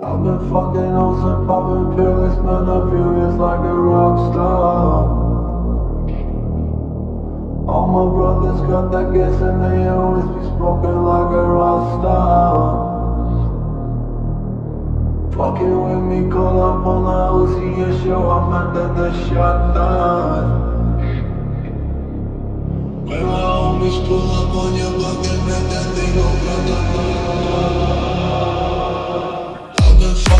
I've been fucking hoes and popping pills, man, I feel just like a rock star. All my brothers got that gas and they always be smoking like a rock star. Fucking with me, call up on the Uzi and show and then the down. When my homies pull up on your block and make that thing go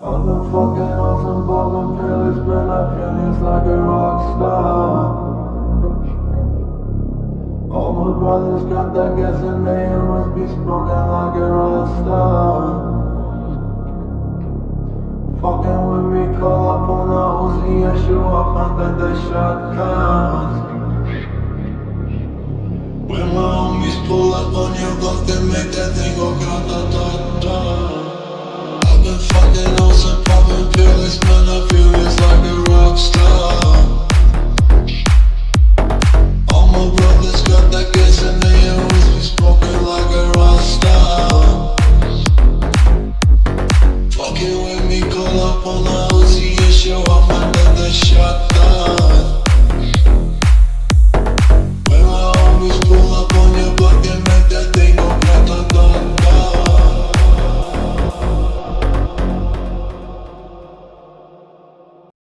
I've been fucking on some ballin' pills, man, I feel just like a rock star. All my brothers got that gas and they must be smoking like a rock star. Fucking with me, call up on the Uzi and show up under the shotguns. When my homies pull up on your block, they make that thing go grata-ta-ta.